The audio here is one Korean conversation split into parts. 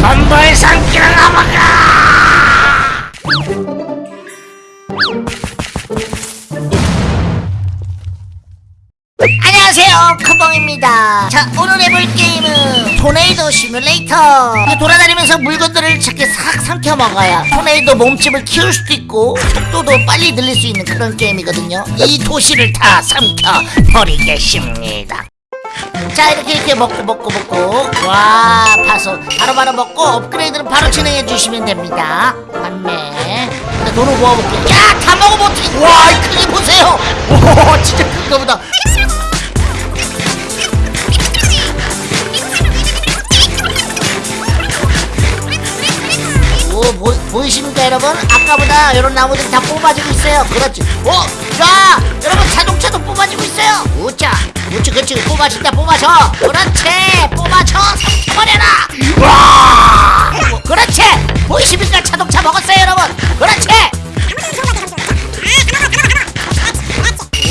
건물 삼키는 아마가! 안녕하세요 크봉입니다. 자 오늘 해볼 게임은 토네이도 시뮬레이터. 돌아다니면서 물건들을 이렇게 싹 삼켜 먹어요 토네이도 몸집을 키울 수도 있고 속도도 빨리 늘릴 수 있는 그런 게임이거든요. 이 도시를 다 삼켜 버리겠습니다 자 이렇게 이렇게 먹고 먹고 먹고. 와 파서 바로바로 먹고 업그레이드는 바로 진행해 주시면 됩니다. 판매 돈을 모아볼게요. 야다 어떡해 와이 크기 보세요. 오 진짜 큰가 보다 보, 보이십니까 여러분? 아까보다 이런 나무들이 다 뽑아지고 있어요. 그렇지? 오! 자! 여러분 자동차도 뽑아지고 있어요. 우짜 우치 그치. 뽑아진다 뽑아줘 그렇지. 뽑아줘 삼켜버려라. 와! 그렇지. 보이십니까? 자동차 먹었어요 여러분. 그렇지.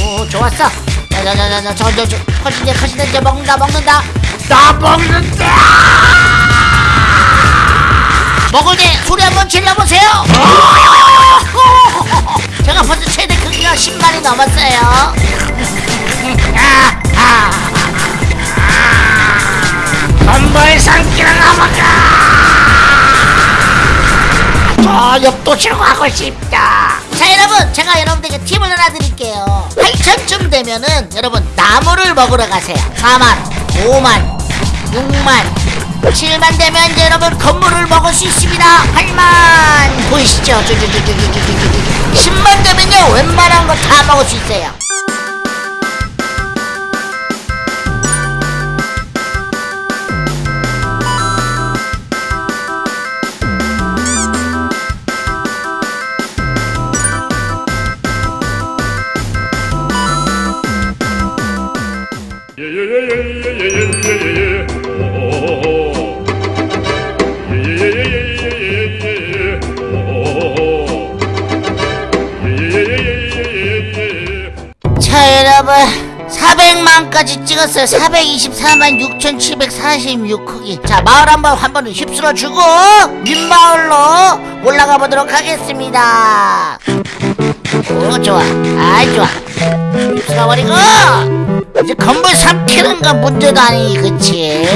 오 좋았어. 자자자자자 저저저 커진데 이제 먹는다 먹는다. 나 먹는다 먹을 때 소리 한번 질러보세요. 제가 벌써 최대 크기가 10만이 넘었어요. 건물 삼키는 아마가 저 옆도시로 가고 싶다. 자 여러분 제가 여러분들에게 팁을 하나 드릴게요. 8천쯤 되면은 여러분 나무를 먹으러 가세요. 4만 5만 6만 7만 되면 여러분 건물을 먹을 수 있습니다. 8만. 보이시죠? 10만 되면요 웬만한 거 다 먹을 수 있어요 자 여러분. 400만까지 찍었어요. 424만 6746 크기. 자 마을 한번 한번 휩쓸어 주고 윗마을로 올라가 보도록 하겠습니다. 오 좋아. 아이 좋아. 휩쓸어 버리고 이제 건물 삼키는 건 문제도 아니 그치?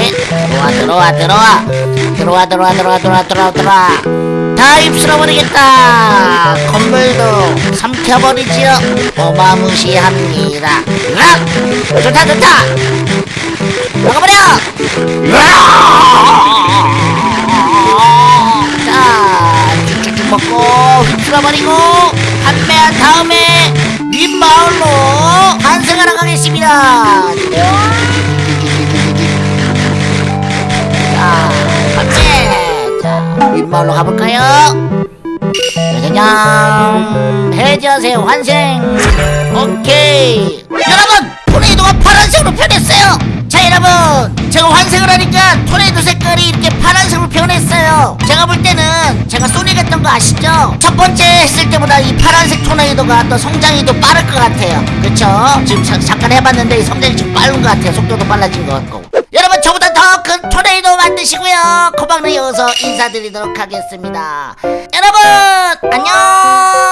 들어와 들어와 들어와. 들어와 들어와 들어와 들어와 들어와 들어와. 다 휩쓸어 버리겠다. 건물도 삼 켜버리지요. 어마무시합니다. 으악! 좋다 좋다! 먹어버려! 자 쭉쭉쭉 먹고 휩쓸어버리고 판매한 다음에 윗마을로 환승하러 가겠습니다. 자 판매 자 윗마을로 가볼까요 짜자잔 해제하세요 환생. 오케이. 여러분 토네이도가 파란색으로 변했어요. 자 여러분 제가 환생을 하니까 토네이도 색깔이 이렇게 파란색으로 변했어요. 제가 볼 때는 제가 소닉 했던 거 아시죠? 첫 번째 했을 때보다 이 파란색 토네이도가 또 성장이 더 빠를 것 같아요. 그쵸? 지금 자, 잠깐 해봤는데 이 성장이 좀 빠른 것 같아요. 속도도 빨라진 것 같고. 여러분 저보다 더 큰 토네이도 만드시고요. 코박로 이어서 인사드리도록 하겠습니다 끝! 안녕!